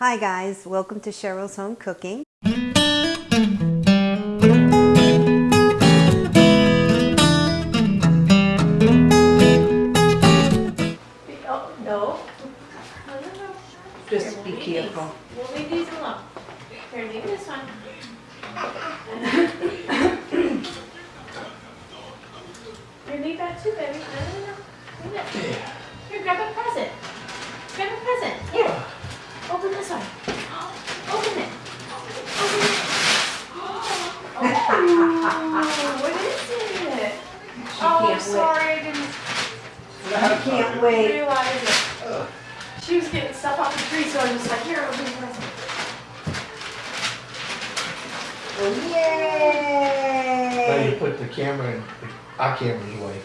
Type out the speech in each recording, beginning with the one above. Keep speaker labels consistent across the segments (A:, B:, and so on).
A: Hi guys, welcome to Cheryl's Home Cooking.
B: Now you
C: Yay!
B: put the camera in, our camera's away.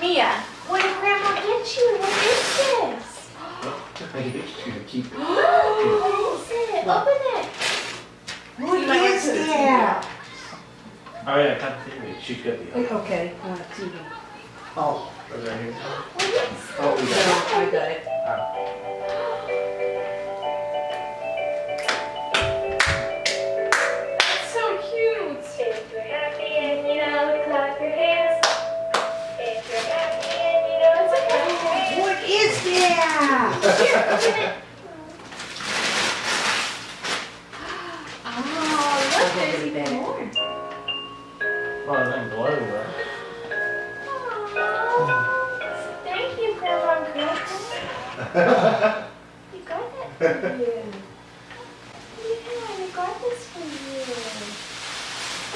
D: Mia, what did Grandma get you? What is this?
B: Maybe it's gonna keep it.
D: what is it? Open it.
C: What
D: You might want
C: is
D: to put it
C: that?
E: Oh yeah, cut the TV.
B: She's got the.
C: Okay, uh, I TV.
B: Oh, right here.
D: What is
B: Oh, we
C: No,
B: got
C: I got it.
D: That's Ah, oh, look,
C: I'll
D: there's even more.
E: Well, then glow, right?
D: Oh, thank you, Grandma Grandpa. You got that for you. Yeah, I got this for you.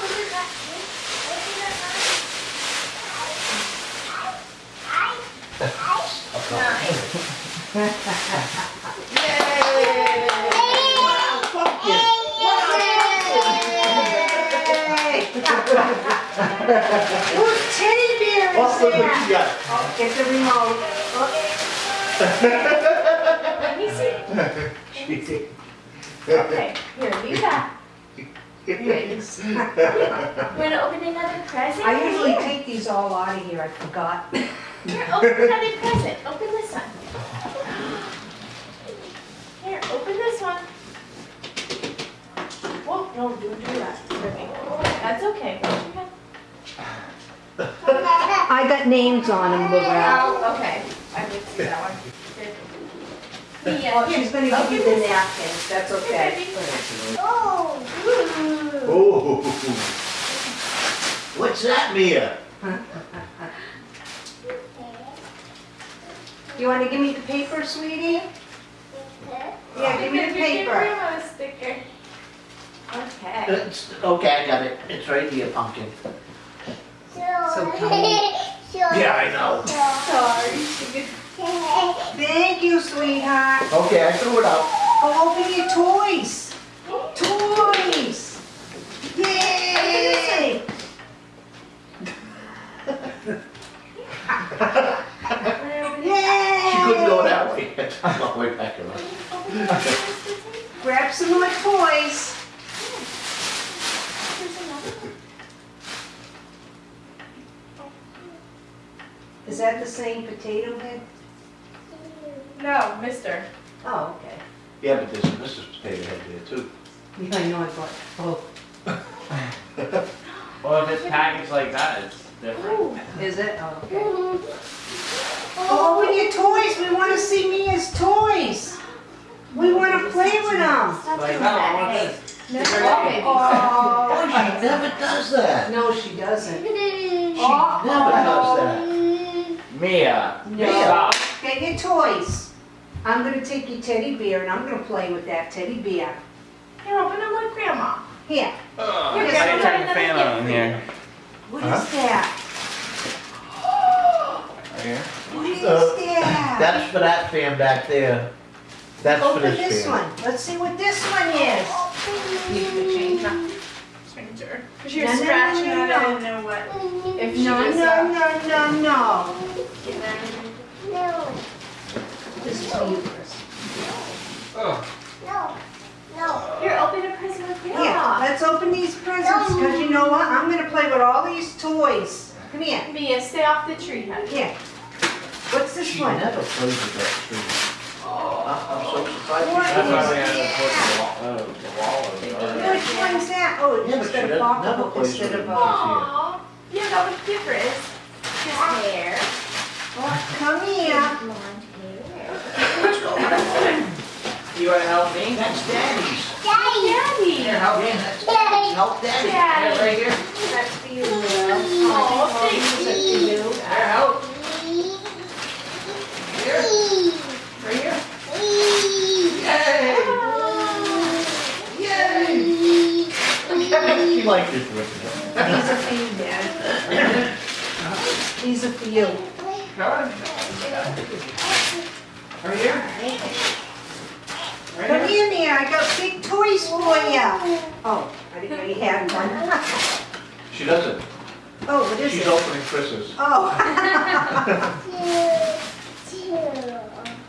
D: Open that. Open that. Nice. Yay!
C: Whose teddy bear is
B: Oh, look what
C: that?
B: you got.
C: Oh, get the remote.
D: Let me see. Okay, here, leave that.
C: Thanks.
D: You want to open another present?
C: I usually take these all out of here, I forgot.
D: Here, open another present. Open this one. Here, open this one. Whoa, no, don't do that. Okay. That's okay.
C: I got names on them, Lorel.
D: Oh, okay. I did see that one. Good. Yeah,
C: Oh,
D: here,
C: she's gonna give
D: open
C: you the
D: this.
C: napkins, that's
D: Here,
C: okay.
D: baby. Oh, ooh.
B: Oh. What's that, Mia?
C: You wanna give me the paper, sweetie? Yeah, give me the
D: Give your
C: paper.
D: Grandma a sticker. Okay.
B: It's, okay, I got it. It's right here, pumpkin.
C: So tiny.
B: Yeah, I know.
D: Sorry.
C: Thank you, sweetheart.
B: Okay, I threw it out.
C: Go open your toys. Toys. Yay! Yay!
B: She couldn't go that way. I'm all the way back around.
C: Grab some more toys.
D: There's another one.
C: Is that the same potato head?
D: No, mister.
C: Oh, okay.
B: Yeah, but there's a Mrs. Potato Head there too.
C: Yeah, I know, I bought both.
E: Well, if it's packaged like that, it's different.
D: Ooh.
C: Is it? Oh, okay. Go open your toys. We want to see Mia's toys. We want to play with them.
E: Like, no, I want this.
D: No, okay.
C: Oh,
B: she never does that.
C: no, she doesn't.
B: She never does that.
E: Mia.
C: No.
E: Stop.
C: Get your toys. I'm gonna take your teddy bear and I'm gonna play with that teddy bear.
D: Here, open them with grandma.
C: Here,
E: Ugh,
D: Here,
E: I
D: Grandma,
E: need turn the fan on
D: for
E: here.
C: what is
B: Huh?
C: that?
E: Right here.
C: What is
B: Uh,
C: that?
B: That's for that fan back there. That's for
C: Open
B: this
C: this
B: fan.
C: one. Let's see what this one is.
D: You can change her. Change. Cause she was
C: No, no, no,
D: scratching
C: no,
D: it,
C: no.
D: I didn't know what. If she
C: No,
D: was,
C: no,
D: uh,
C: no, no, no.
D: getting there.
C: This is for oh. you, Chris.
D: Here, open a present with
C: Here,
D: grandma.
C: let's open these presents, because you know what? I'm gonna play with all these toys. Come here.
D: Mia, stay off the tree, honey.
C: Here. What's this
B: She
C: one?
B: never plays with that tree. Oh. I'm so surprised.
C: What
B: she
E: That's why
C: is
E: we had to
C: that?
E: put uh, the wall, oh, the wall over there.
C: Which one's that? Oh,
B: Yeah, but
C: it's
B: she
C: got a
B: doesn't have a
C: pocketbook
B: place
C: instead
B: for
C: of
B: it.
C: a.
D: Aw, yeah, that was different. His hair.
C: Oh, come here.
D: Blonde.
E: You wanna help me?
B: That's Daddy's.
D: Daddy.
E: Here, help me.
B: That's Daddy's. Help Daddy.
E: Here,
D: Daddy.
E: right here.
C: That's for you, Will.
D: Oh, thank
C: Is it for you?
E: Here, help. Here. Right here. Yay! Yay!
B: She liked it with
C: These are for you, Dad. These are for you.
E: Come on. Right here. Right
C: Come
E: here.
C: in here, I got big toys for you. Oh, I didn't know you had one.
B: She doesn't.
C: Oh, what is
B: She's
C: it?
B: opening Chris's.
C: Oh,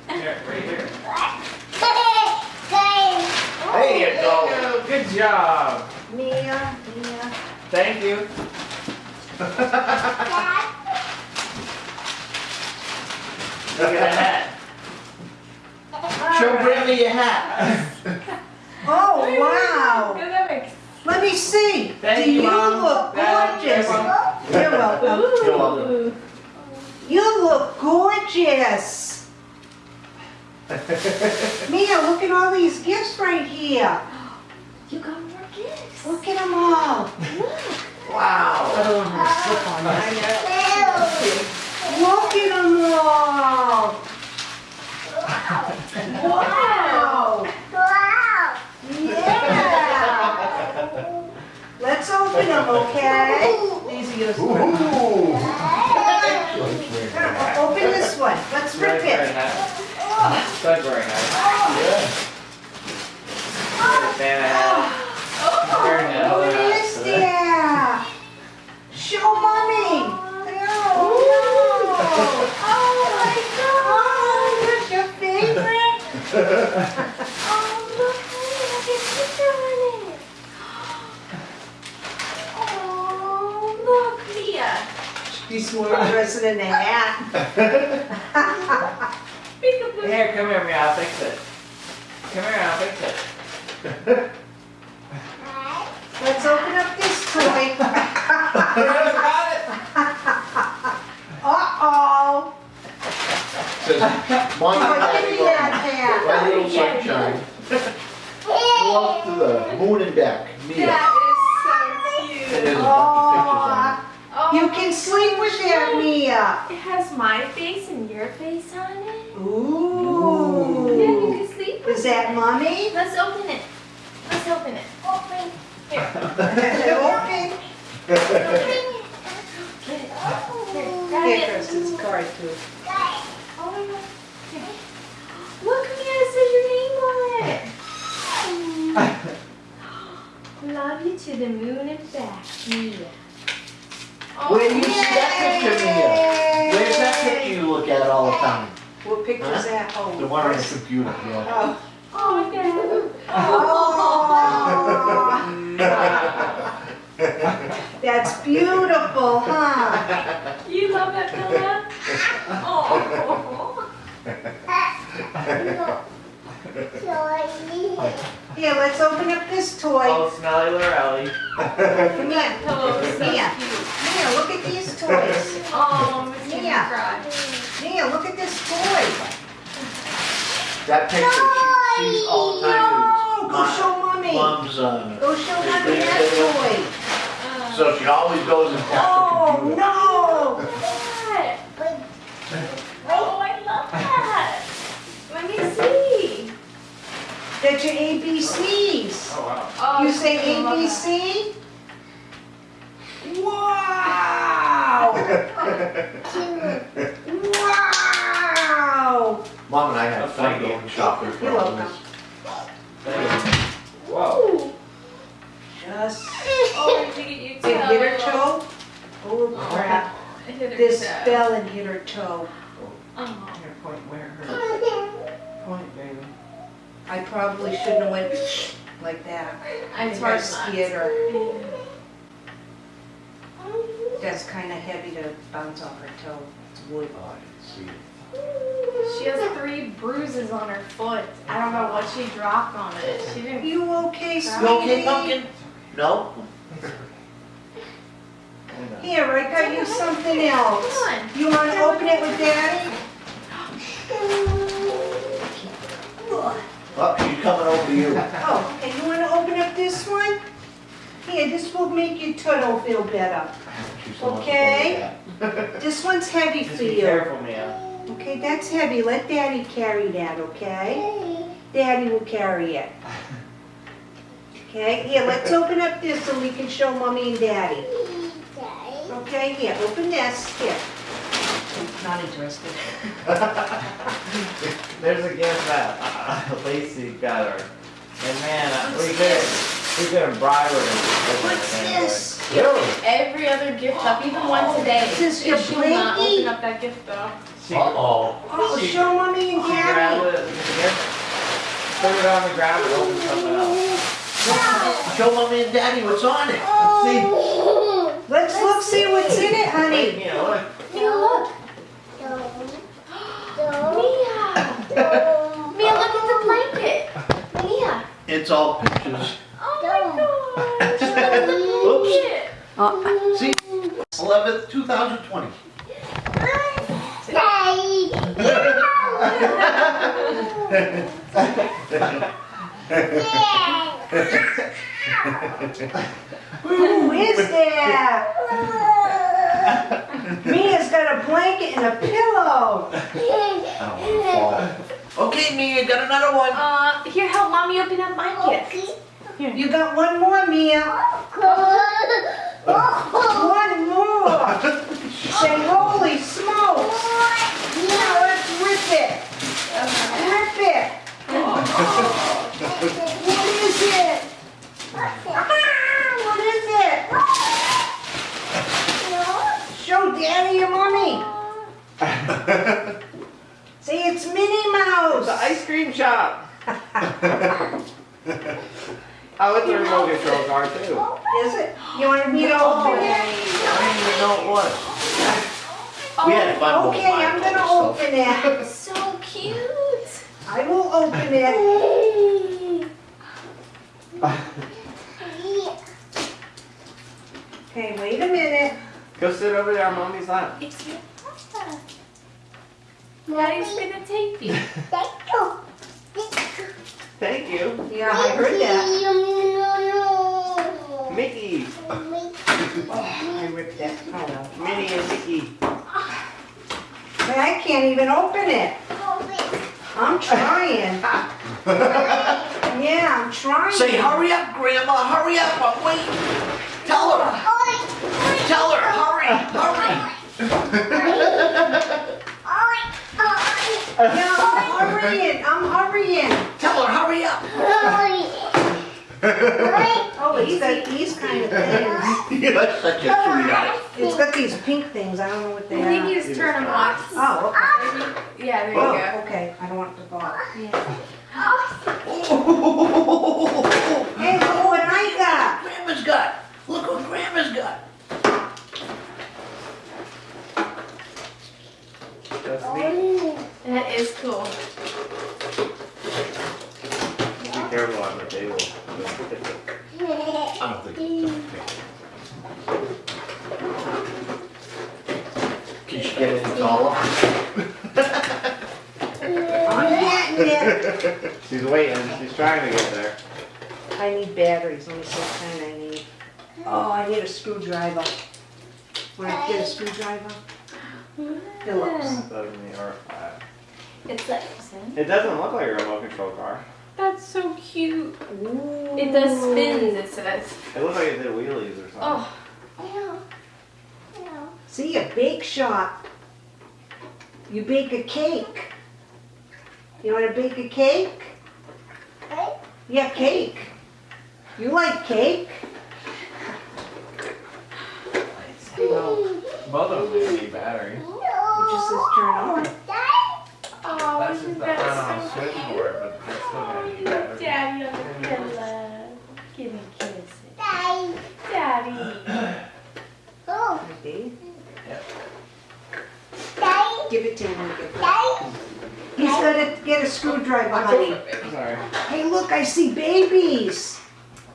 E: Here, right here.
B: There you go.
E: Go, Good job.
C: Mia, Mia.
E: Thank you. Look at that.
B: Show Grandma your hat.
C: Oh, wow.
D: Good, that makes
C: Let me see.
E: Thank
C: Do
E: you,
C: you
E: Mom.
C: look
E: Dad,
C: gorgeous?
E: you're welcome.
C: You're welcome.
B: You're welcome.
C: You look gorgeous. Mia, look at all these gifts right here.
D: You got more gifts.
C: Look at them all.
B: Wow.
C: Look at them all. Wow. Let's open them, okay? These are yours.
B: Ooh.
C: Open this one. Let's rip
E: Very, very
C: it.
E: nice.
C: She's more interested in the hat.
E: Here, come here, Mia, I'll fix it. Come here, I'll fix it.
C: Let's open up this toy.
E: I got it.
C: Uh-oh.
B: Says, Mom and
C: Oh, give
B: Daddy
C: me that.
B: My little sunshine. Go up to the moon and back. Mia.
D: That
B: And
D: is so
B: there's
D: cute.
B: a bunch of pictures on it.
C: Aw,
D: Oh,
C: You can sleep with that, Mia.
D: It has my face and your face on it. Ooh. Yeah, you can sleep with
C: Is that mommy?
D: Let's open it. Let's open it. Open. Here.
C: Okay.
D: Get it. Here, grab
C: Here,
D: it.
C: Chris, it's a card too.
D: Oh my god. Here. Look, Mia, it says your name on it. Love you to the moon and back, Mia. Oh,
B: Where you see that picture, Mia? Where's that picture you look at all the time?
C: What picture's that? Oh,
B: The one on the computer, yeah.
C: Oh.
D: Oh, Dad.
C: Oh. That's beautiful, huh?
D: You love that pillow? Oh.
C: Here, let's open up this toy.
E: Oh, Smelly Lorelli.
C: Come here.
D: Pillow is so
C: Mia. Mia, look at these toys.
D: Oh, Miss
C: Mia.
D: Mia. Cry.
C: Mia, look at this toy.
B: That picture she sees all time.
C: No, go show mommy.
B: Mom's, uh,
C: Go show mommy that
D: Uh,
B: so she always goes and
C: toy.
B: taps
C: Oh,
B: the computer.
C: no.
D: that. Oh, I love that. Let me see.
C: That's your ABCs.
E: Oh, wow.
D: Oh,
C: You say
D: I love that.
C: ABC? Wow! Wow!
B: Mom and I had
E: That's
B: fun
E: thank you.
B: going shopping for
C: You're
B: all
C: welcome.
B: this.
E: Whoa.
C: Just
D: Oh, did you get
C: It hit her toe? Oh, oh crap.
D: It
C: This fell and hit her toe.
D: Oh.
E: Here, point where it hurts. Point, baby.
C: I probably shouldn't have went like that.
D: I
C: think
D: hard
C: I
D: not
C: scared her. That's kind of heavy to bounce off her toe. It's wood.
B: Oh, I didn't see it.
D: She has three bruises on her foot. I don't know what she dropped on it. She didn't.
C: You okay, sweetie?
B: You okay, pumpkin? No?
C: Here, I got you something else.
D: Come on.
C: You want to open it with daddy?
B: Oh, she's coming over to you.
C: Oh, okay, you want to open up this one? Here, this will make your turtle feel better.
B: She's the one that's
C: Okay. This one's heavy
E: Just
C: for
E: be
C: you.
E: careful, Mia.
C: Okay, that's heavy. Let daddy carry that, okay? Daddy will carry it. Okay, here, let's open up this so we can show mommy and daddy. Okay, here, open this, here. Not interested.
E: There's a gift that uh, Lacey got her. And man, uh, we could we could have bribed her. to open
C: What's
E: it anyway.
C: this?
D: Every other gift up, even one today.
C: This is your
D: She will not
C: blankie?
D: open up that gift though.
E: She,
B: Uh-oh.
C: Oh,
E: She-
C: show mommy and
E: she grabbed
C: daddy.
E: it, put it on the ground and opened something else.
B: Show mommy and daddy what's on it.
E: Let's See?
C: Let's look, see what's in it,
E: Wait,
C: honey.
E: Mia, look.
D: Mia, look. Mia. Mia, look at the blanket. Mia.
B: It's all pictures.
D: Oh my gosh. Look at the blanket.
A: Oh,
B: See? 11th, 2020.
C: Who is that? Mia's got a blanket and a pillow.
B: I don't fall. Okay, Mia, got another one.
D: Uh, here, help mommy open up my gift.
C: You got one more, Mia. One more. Say, holy smokes. Now let's rip it. Rip it. What is it? Ah, What is it? Show daddy and mommy. See, it's Minnie
E: It's
C: Mouse.
E: an ice cream shop. oh, it's a remote control car too.
C: Is it? You want me to open it?
B: I didn't even know it was. We had fun with
C: Okay, I'm gonna open it.
D: So cute.
C: I will open it. Okay, wait a minute.
E: Go sit over there on mommy's lap.
D: It's your pasta. Daddy's gonna take you.
E: Thank you. Thank you.
C: Yeah, I heard that.
E: Mickey.
C: Oh, I ripped that. Oh, no.
E: Minnie and Mickey.
C: But I can't even open it. I'm trying. Yeah, I'm trying.
B: Say, hurry up, Grandma, hurry up, I'm waiting. Tell her, oh, tell her, hurry, hurry.
C: Yeah, I'm hurrying. I'm hurrying.
B: Tell her, hurry up. Hurry.
C: oh, it's got these kind of things.
B: You're such a sweetheart.
C: It's got these pink things. I don't know what they
D: I think
C: are.
D: you just turn them off.
C: Oh, okay.
D: Yeah, there you
C: Oh,
D: go.
C: okay. I don't want it to fall.
D: Yeah.
C: Hey, look what I got.
B: Grandma's got, look what Grandma's got.
E: That's neat.
D: That is cool.
E: Be careful on the table.
B: I don't think it's okay. Can she get it taller?
C: I'm getting it.
E: She's waiting. She's trying to get there.
C: I need batteries. Let me see what kind I need. Oh, I need a screwdriver. Want to get a screwdriver? Phillips.
E: Suddenly, or,
D: It's like,
E: It doesn't look like a remote control car.
D: that's so cute.
C: Ooh.
D: It does spins, it says.
E: It looks like it did wheelies or something.
D: Oh,
C: See, a bake shop. You bake a cake. You want to bake a cake? Cake? Yeah, cake. You like cake? No,
E: Both of them need batteries.
C: it just says turn on.
D: Oh,
E: That's
D: isn't
E: the
D: that
E: on
D: so
E: switchboard, but they're still gonna need batteries.
D: Daddy on the pillow. Give me kisses. Daddy. Daddy. Oh.
C: Ready?
E: Yep.
C: Give it to him when you get a screwdriver, honey.
E: Sorry.
C: Hey, look, I see babies.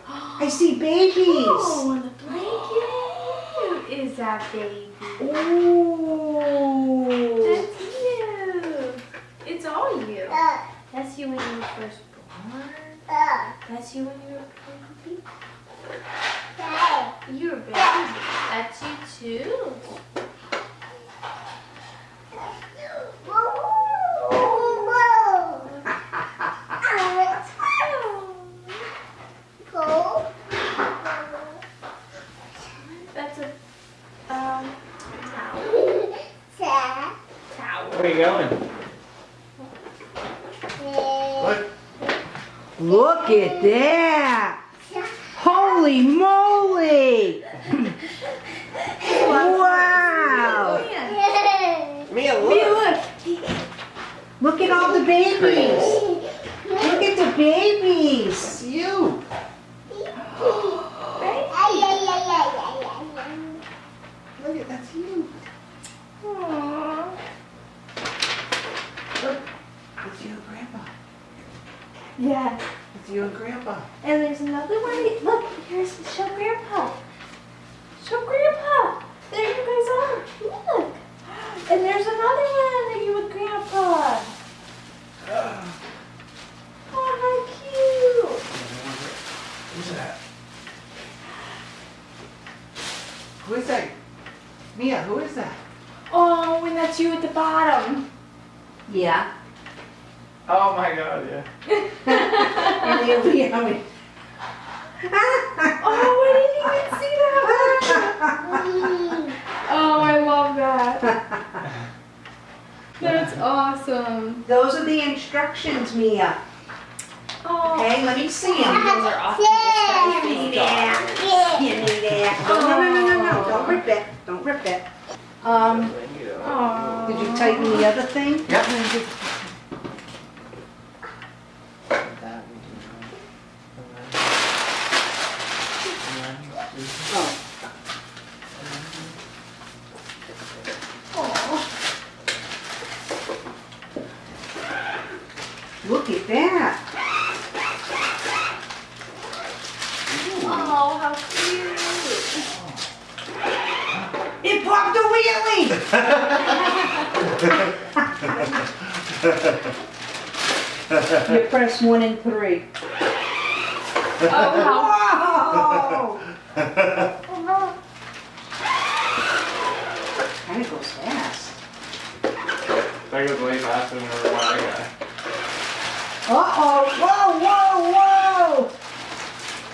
C: I see babies.
D: Oh, on the blanket. Is that baby?
C: Ooh.
D: That's you. It's all you. That's you when you were first born. Uh. That's you when you were baby. You're a baby. That's you too. That's a um towel. Towel.
E: Where are you going?
B: Look.
C: Look at that. Holy moly. Wow.
E: Mia, look.
D: Hey, look.
C: Look at all the babies. Look at the babies.
E: It's you. That's you.
D: Aww.
E: It's you and Grandpa.
D: Yeah.
E: It's you and Grandpa.
D: And there's another one. Look, here's show Grandpa. Show Grandpa. There you guys are. Look. And there's another one of you with Grandpa. Oh, how cute.
E: Who's that? Who is that? Mia, who is that?
D: Oh, and that's you at the bottom.
C: Yeah.
E: Oh my god, yeah.
C: And here we.
D: Oh, I didn't even see that one. Oh, I love that. That's awesome.
C: Those are the instructions, Mia.
D: Oh,
C: Okay, let me see them.
D: those are awesome.
C: Give me that. Give me that. No, no, no, no, no, don't rip it. Don't rip it. Um,
D: Aw.
C: did you tighten the other thing?
E: Yep.
C: Oh. Look at that.
D: Oh, how cute.
C: It popped a wheelie. You press one and three.
D: Oh, how
C: Whoa!
D: oh, no.
C: Kinda goes fast.
E: That goes way faster than the one I got.
C: Uh-oh, whoa, whoa, whoa!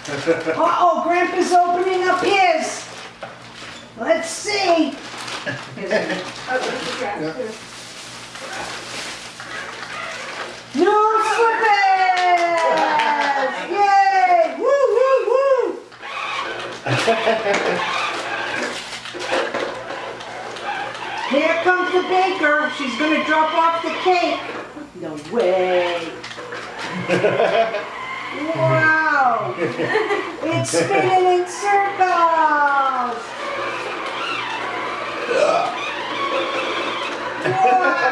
C: Uh-oh, Grandpa's opening up his. Let's see. Oh, Here comes the baker. She's gonna drop off the cake. No way. Wow! It's spinning in circles! Wow!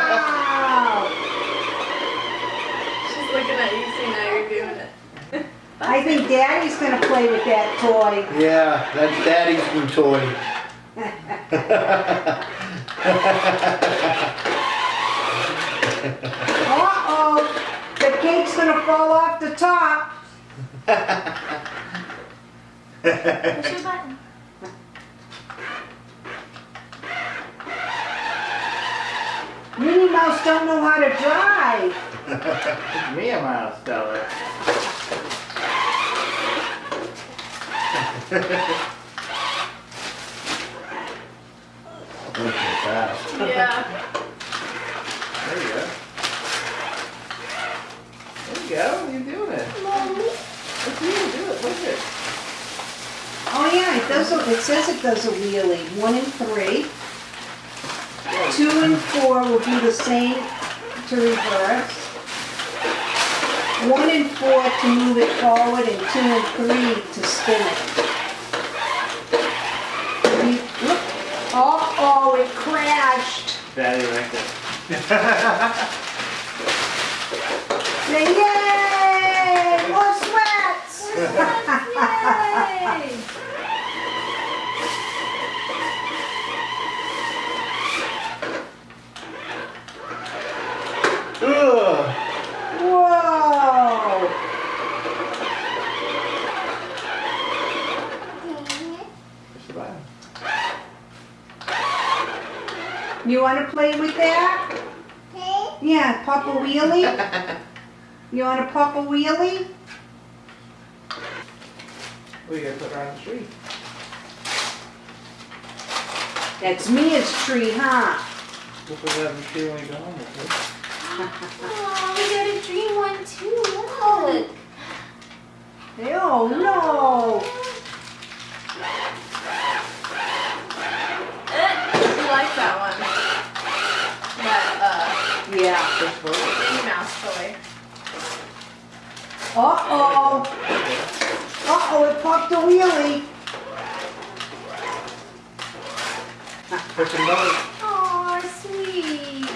D: She's looking at you, so now you're doing it.
C: I think Daddy's gonna play with that toy.
B: Yeah, that's Daddy's new toy.
C: Uh-oh! The cake's gonna fall off the top.
D: Push your button.
C: Minnie Mouse don't know how to drive.
E: It's Mia Mouse, tell her.
B: That.
D: Yeah.
E: There you go. There you go. You're doing it. Look you do it. Look it.
C: Oh yeah, it does, a- it says it does a wheelie. One and three. Two and four will do the same to reverse. One and four to move it forward and two and three to spin it. You- whoop. Uh-oh, it crashed.
E: Daddy liked it.
C: Say yay! More sweats!
D: Yay!
B: Ugh.
C: Whoa!
E: Push the button.
C: You wanna play with that? Yeah, pop a wheelie? You wanna pop a wheelie?
E: We gotta put her on the tree.
C: That's Mia's tree, huh?
E: We'll put her on the tree when we go home. okay?
D: Oh, we got a dream one too. Look.
C: Oh, no!
D: You like that one? That
C: Yeah.
E: Push forward.
D: uh, Minnie Mouse toy.
C: Uh-oh. Uh-oh, it popped a wheelie.
E: Push another.
D: Oh, sweet.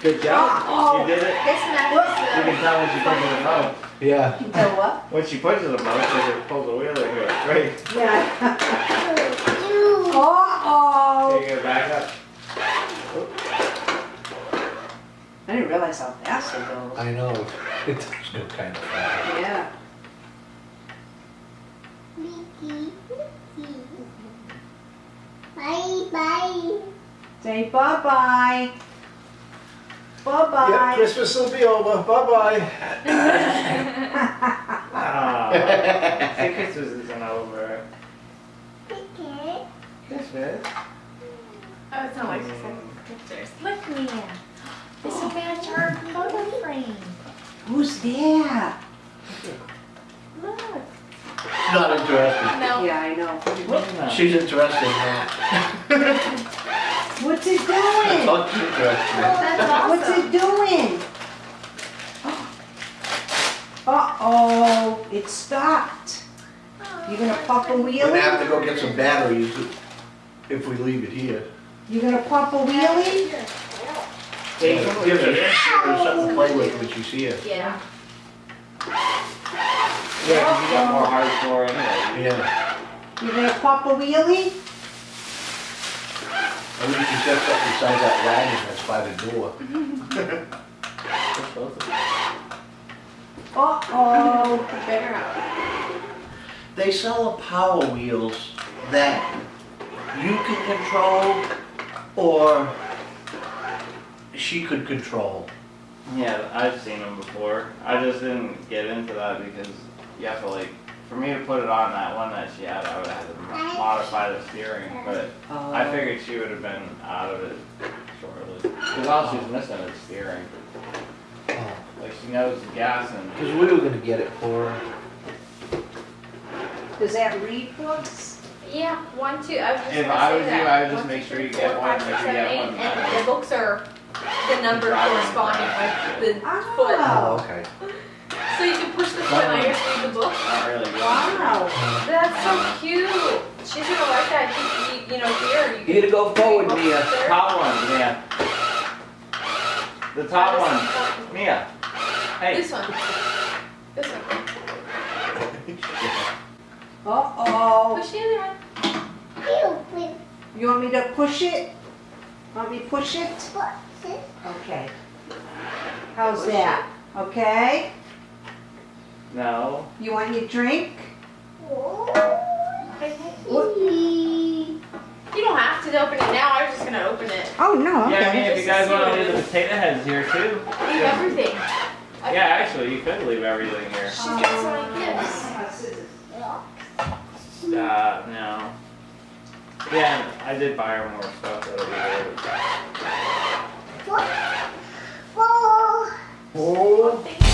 E: Good job.
C: Uh-oh.
E: You did it.
D: This
E: You can tell when she pushes the boat.
B: Yeah.
C: You know what?
E: When she pushes the boat, she just pulls the wheel and goes straight.
C: Yeah. Uh-oh.
E: There you go, back up.
C: I didn't realize how fast it goes.
B: I know. It does go kind of fast.
C: Yeah. Say bye-bye. Bye-bye.
B: Yeah, Christmas will be over. Bye-bye.
E: Ah, see, Christmas isn't over.
F: Okay.
E: Christmas?
D: Oh, it's not like she said pictures. Look, Mia. This will match our photo frame.
C: Who's there?
D: Look.
B: She's not interested.
D: No.
C: Yeah, I know.
E: What's that?
B: She's interested in that.
C: What's it doing?
B: She's interested.
D: That's
C: What's
D: awesome.
C: it doing? Uh-oh, it stopped. You gonna pop a wheelie?
B: We're gonna have to go get some batteries if we leave it here.
C: You gonna pop a wheelie?
E: Take
B: Give
E: them
B: her give her something to play with when she's here.
D: Yeah.
E: Yeah, 'cause you got more hardcore anyway.
B: Yeah.
C: You gonna pop a wheelie?
B: At least she's got something besides that wagon that's by the door.
E: Push both of them.
C: Uh-oh.
D: Better out.
B: They sell power wheels that you can control or she could control.
E: Yeah, I've seen them before. I just didn't get into that because you have to like, for me to put it on that one that she had, I would have had to modify the steering. But I oh. figured she would have been out of it shortly. Because all she's missing is steering. Oh. Like she knows the gas and
B: Because we were gonna get it for her.
C: Does that read books?
D: Yeah, one, two. I was just
E: If
D: gonna
E: I
D: say
E: was you,
D: that.
E: I would just
D: One,
E: make sure you get
D: four,
E: one,
D: five,
E: make sure you
D: seven,
E: get one
D: And the books are the number corresponding with the oh, foot.
C: Oh,
B: okay.
D: So you can push the foot and I just read the book.
E: not really
C: wow. Uh-huh.
D: That's so cute. She's gonna like that. You, you, you know, here. You
B: You gotta go forward,
D: books
B: Mia.
D: there.
E: Top one, Mia. The top one, Mia. Hey.
D: This one. This one.
C: Uh-oh.
D: Push the other one.
F: You
C: You want me to push it? Want me to push it?
F: put this
C: Okay. How's that? Okay?
E: No.
C: You want your drink?
D: Oh, you don't have to open it now. I was just going to open it.
C: Oh, no. Okay.
E: Yeah, I mean, if you guys want to leave the potato heads here, too.
D: Leave yeah. everything. Okay.
E: Yeah, actually, you could leave everything here.
D: She's um, got so many gifts.
E: Stop, no. Yeah, I did buy her more stuff. That'll be good. Whoa. Oh. Whoa. Whoa.